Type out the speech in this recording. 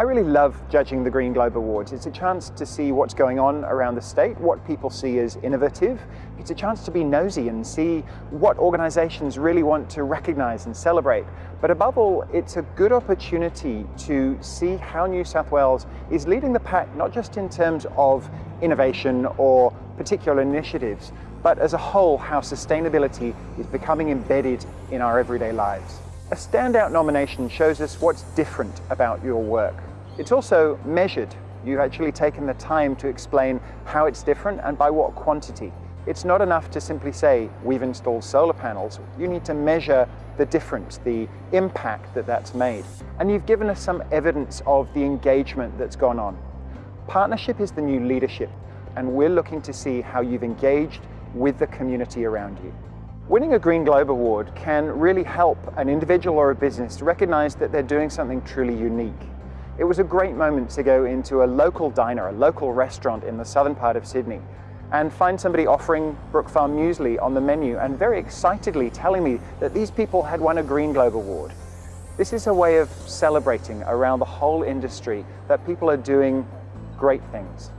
I really love judging the Green Globe Awards. It's a chance to see what's going on around the state, what people see as innovative. It's a chance to be nosy and see what organizations really want to recognize and celebrate. But above all, it's a good opportunity to see how New South Wales is leading the pack, not just in terms of innovation or particular initiatives, but as a whole, how sustainability is becoming embedded in our everyday lives. A standout nomination shows us what's different about your work. It's also measured. You've actually taken the time to explain how it's different and by what quantity. It's not enough to simply say, we've installed solar panels. You need to measure the difference, the impact that that's made. And you've given us some evidence of the engagement that's gone on. Partnership is the new leadership, and we're looking to see how you've engaged with the community around you. Winning a Green Globe Award can really help an individual or a business to recognize that they're doing something truly unique. It was a great moment to go into a local diner, a local restaurant in the southern part of Sydney and find somebody offering Brookfarm muesli on the menu and very excitedly telling me that these people had won a Green Globe Award. This is a way of celebrating around the whole industry that people are doing great things.